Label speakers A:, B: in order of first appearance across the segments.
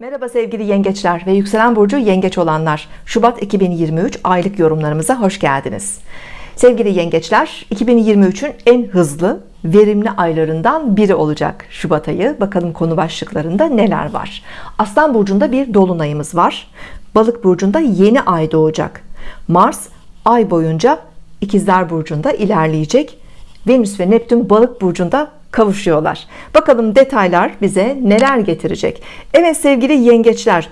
A: Merhaba sevgili yengeçler ve yükselen burcu yengeç olanlar. Şubat 2023 aylık yorumlarımıza hoş geldiniz. Sevgili yengeçler 2023'ün en hızlı verimli aylarından biri olacak Şubat ayı. Bakalım konu başlıklarında neler var? Aslan burcunda bir dolunayımız var. Balık burcunda yeni ay doğacak. Mars ay boyunca ikizler burcunda ilerleyecek. Venüs ve Neptün balık burcunda kavuşuyorlar. Bakalım detaylar bize neler getirecek. Evet sevgili yengeçler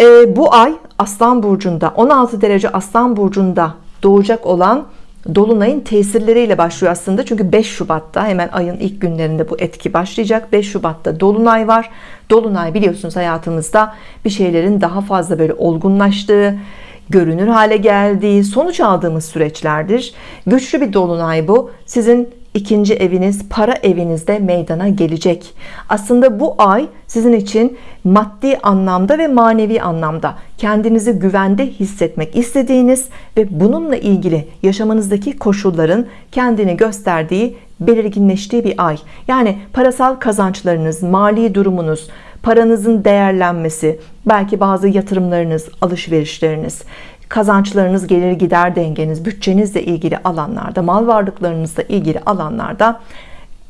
A: e, bu ay Aslan burcunda 16 derece Aslan burcunda doğacak olan Dolunay'ın tesirleriyle başlıyor aslında. Çünkü 5 Şubat'ta hemen ayın ilk günlerinde bu etki başlayacak. 5 Şubat'ta Dolunay var. Dolunay biliyorsunuz hayatımızda bir şeylerin daha fazla böyle olgunlaştığı görünür hale geldiği sonuç aldığımız süreçlerdir. Güçlü bir dolunay bu. Sizin ikinci eviniz para evinizde meydana gelecek. Aslında bu ay sizin için maddi anlamda ve manevi anlamda kendinizi güvende hissetmek istediğiniz ve bununla ilgili yaşamanızdaki koşulların kendini gösterdiği belirginleştiği bir ay. Yani parasal kazançlarınız mali durumunuz paranızın değerlenmesi belki bazı yatırımlarınız alışverişleriniz kazançlarınız gelir gider dengeniz bütçenizle ilgili alanlarda mal varlıklarınızla ilgili alanlarda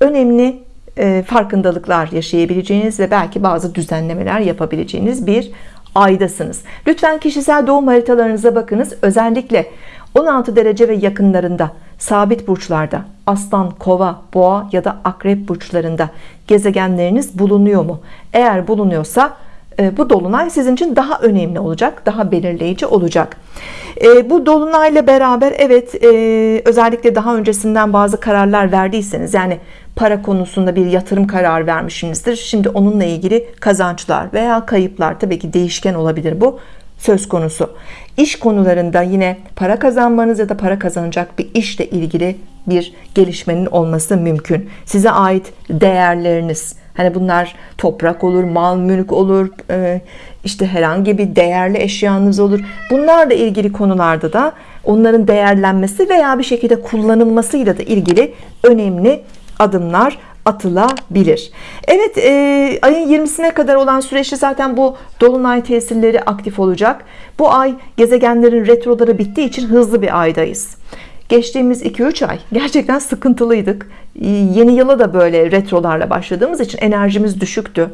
A: önemli e, farkındalıklar yaşayabileceğiniz ve belki bazı düzenlemeler yapabileceğiniz bir aydasınız. Lütfen kişisel doğum haritalarınıza bakınız. Özellikle 16 derece ve yakınlarında sabit burçlarda aslan kova boğa ya da akrep burçlarında gezegenleriniz bulunuyor mu? Eğer bulunuyorsa bu dolunay sizin için daha önemli olacak daha belirleyici olacak. E, bu dolunayla beraber evet e, özellikle daha öncesinden bazı kararlar verdiyseniz yani para konusunda bir yatırım kararı vermişsinizdir. Şimdi onunla ilgili kazançlar veya kayıplar tabii ki değişken olabilir bu söz konusu. İş konularında yine para kazanmanız ya da para kazanacak bir işle ilgili bir gelişmenin olması mümkün. Size ait değerleriniz Hani bunlar toprak olur, mal mülk olur, e, işte herhangi bir değerli eşyanız olur. Bunlarla ilgili konularda da onların değerlenmesi veya bir şekilde kullanılmasıyla da ilgili önemli adımlar atılabilir. Evet e, ayın 20'sine kadar olan süreçte zaten bu dolunay tesirleri aktif olacak. Bu ay gezegenlerin retroları bittiği için hızlı bir aydayız. Geçtiğimiz 2-3 ay gerçekten sıkıntılıydık. Yeni yıla da böyle retrolarla başladığımız için enerjimiz düşüktü.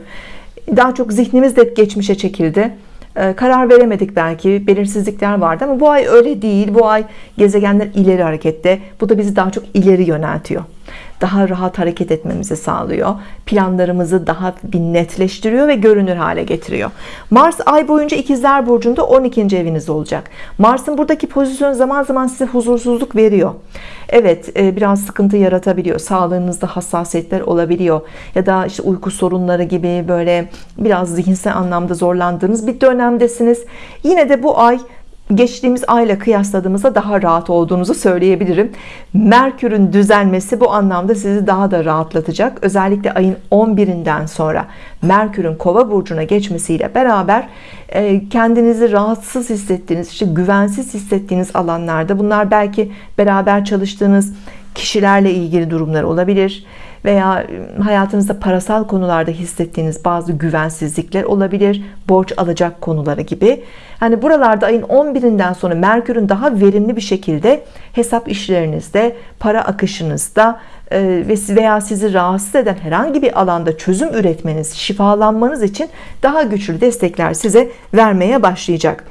A: Daha çok zihnimiz de geçmişe çekildi. Ee, karar veremedik belki belirsizlikler vardı ama bu ay öyle değil. Bu ay gezegenler ileri harekette. Bu da bizi daha çok ileri yöneltiyor daha rahat hareket etmemizi sağlıyor. Planlarımızı daha bir netleştiriyor ve görünür hale getiriyor. Mars ay boyunca ikizler burcunda 12. eviniz olacak. Mars'ın buradaki pozisyon zaman zaman size huzursuzluk veriyor. Evet e, biraz sıkıntı yaratabiliyor. Sağlığınızda hassasiyetler olabiliyor. Ya da işte uyku sorunları gibi böyle biraz zihinsel anlamda zorlandığınız bir dönemdesiniz. Yine de bu ay geçtiğimiz ayla kıyasladığımızda daha rahat olduğunuzu söyleyebilirim. Merkür'ün düzelmesi bu anlamda sizi daha da rahatlatacak. Özellikle ayın 11'inden sonra Merkür'ün kova burcuna geçmesiyle beraber e, kendinizi rahatsız hissettiğiniz işte güvensiz hissettiğiniz alanlarda bunlar belki beraber çalıştığınız kişilerle ilgili durumlar olabilir veya ıı, hayatınızda parasal konularda hissettiğiniz bazı güvensizlikler olabilir borç alacak konuları gibi. Hani buralarda ayın 11'inden sonra Merkür'ün daha verimli bir şekilde hesap işlerinizde para akışınızda ve veya sizi rahatsız eden herhangi bir alanda çözüm üretmeniz şifalanmanız için daha güçlü destekler size vermeye başlayacak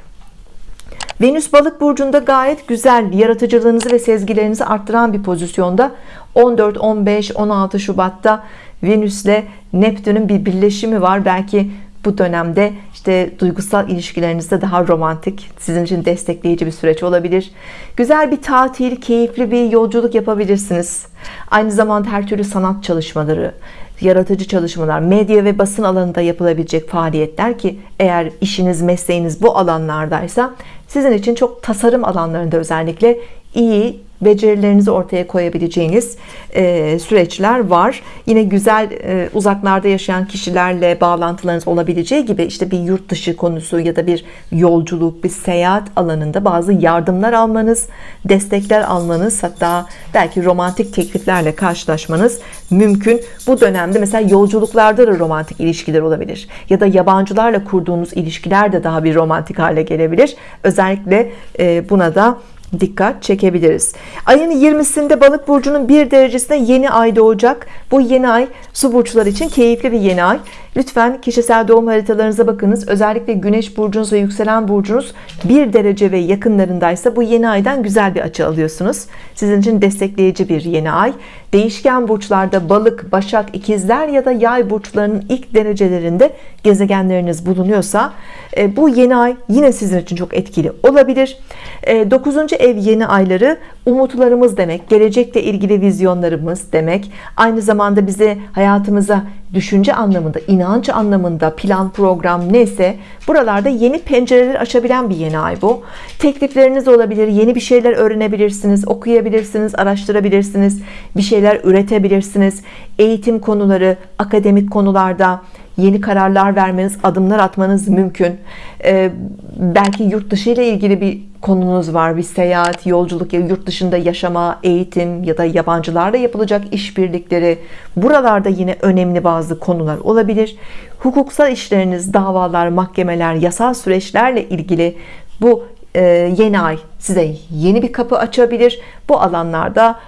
A: Venüs balık burcunda gayet güzel yaratıcılığınızı ve sezgilerinizi arttıran bir pozisyonda. 14 15 16 Şubat'ta Venüs'le Neptün'ün bir birleşimi var. Belki bu dönemde işte duygusal ilişkilerinizde daha romantik sizin için destekleyici bir süreç olabilir. Güzel bir tatil keyifli bir yolculuk yapabilirsiniz. Aynı zamanda her türlü sanat çalışmaları yaratıcı çalışmalar medya ve basın alanında yapılabilecek faaliyetler ki eğer işiniz mesleğiniz bu alanlardaysa sizin için çok tasarım alanlarında özellikle iyi becerilerinizi ortaya koyabileceğiniz e, süreçler var. Yine güzel e, uzaklarda yaşayan kişilerle bağlantılarınız olabileceği gibi işte bir yurt dışı konusu ya da bir yolculuk, bir seyahat alanında bazı yardımlar almanız, destekler almanız hatta belki romantik tekliflerle karşılaşmanız mümkün. Bu dönemde mesela yolculuklarda da romantik ilişkiler olabilir ya da yabancılarla kurduğunuz ilişkiler de daha bir romantik hale gelebilir. Özellikle e, buna da dikkat çekebiliriz. Ayın 20'sinde balık burcunun bir derecesinde yeni ay doğacak. Bu yeni ay su burçları için keyifli bir yeni ay. Lütfen kişisel doğum haritalarınıza bakınız. Özellikle güneş burcunuz ve yükselen burcunuz bir derece ve yakınlarındaysa bu yeni aydan güzel bir açı alıyorsunuz. Sizin için destekleyici bir yeni ay. Değişken burçlarda balık, başak, ikizler ya da yay burçlarının ilk derecelerinde gezegenleriniz bulunuyorsa e, bu yeni ay yine sizin için çok etkili olabilir. 9. E, ev yeni ayları umutlarımız demek, gelecekle ilgili vizyonlarımız demek. Aynı zamanda bize hayatımıza düşünce anlamında, inanç anlamında, plan, program neyse buralarda yeni pencereler açabilen bir yeni ay bu. Teklifleriniz olabilir, yeni bir şeyler öğrenebilirsiniz, okuyabilirsiniz, araştırabilirsiniz, bir şeyler üretebilirsiniz. Eğitim konuları, akademik konularda yeni kararlar vermeniz, adımlar atmanız mümkün. Ee, belki yurt dışı ile ilgili bir konunuz var. Bir seyahat, yolculuk ya yurt dışında yaşama, eğitim ya da yabancılarla yapılacak işbirlikleri. Buralarda yine önemli bazı konular olabilir. Hukuksal işleriniz, davalar, mahkemeler, yasal süreçlerle ilgili bu e, yeni ay size yeni bir kapı açabilir. Bu alanlarda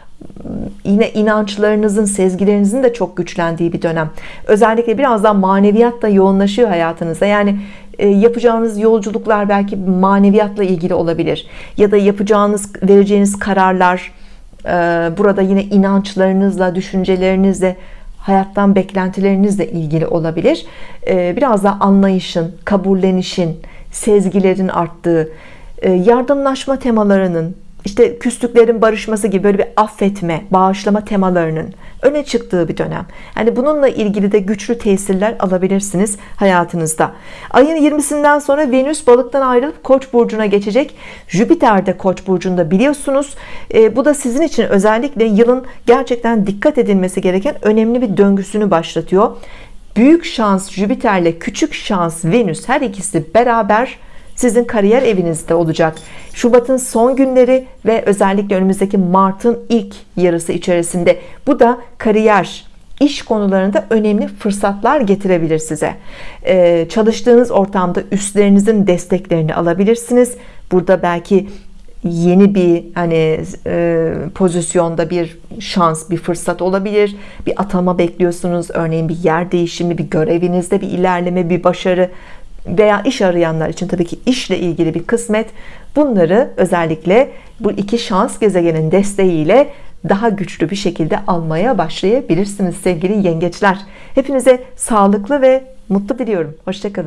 A: yine inançlarınızın, sezgilerinizin de çok güçlendiği bir dönem. Özellikle biraz daha maneviyat da yoğunlaşıyor hayatınızda. Yani yapacağınız yolculuklar belki maneviyatla ilgili olabilir. Ya da yapacağınız, vereceğiniz kararlar e, burada yine inançlarınızla, düşüncelerinizle, hayattan beklentilerinizle ilgili olabilir. E, biraz daha anlayışın, kabullenişin, sezgilerin arttığı, yardımlaşma temalarının işte küslüklerin barışması gibi böyle bir affetme, bağışlama temalarının öne çıktığı bir dönem. Yani bununla ilgili de güçlü tesirler alabilirsiniz hayatınızda. Ayın 20'sinden sonra Venüs balıktan ayrılıp Koç burcuna geçecek. Jüpiter de Koç burcunda biliyorsunuz. E, bu da sizin için özellikle yılın gerçekten dikkat edilmesi gereken önemli bir döngüsünü başlatıyor. Büyük şans Jüpiter ile küçük şans Venüs her ikisi beraber sizin kariyer evinizde olacak. Şubat'ın son günleri ve özellikle önümüzdeki Mart'ın ilk yarısı içerisinde bu da kariyer iş konularında önemli fırsatlar getirebilir size. Ee, çalıştığınız ortamda üstlerinizin desteklerini alabilirsiniz. Burada belki yeni bir hani e, pozisyonda bir şans, bir fırsat olabilir. Bir atama bekliyorsunuz. Örneğin bir yer değişimi, bir görevinizde bir ilerleme, bir başarı veya iş arayanlar için tabii ki işle ilgili bir kısmet bunları özellikle bu iki şans gezegenin desteğiyle daha güçlü bir şekilde almaya başlayabilirsiniz sevgili yengeçler. Hepinize sağlıklı ve mutlu diliyorum. Hoşçakalın.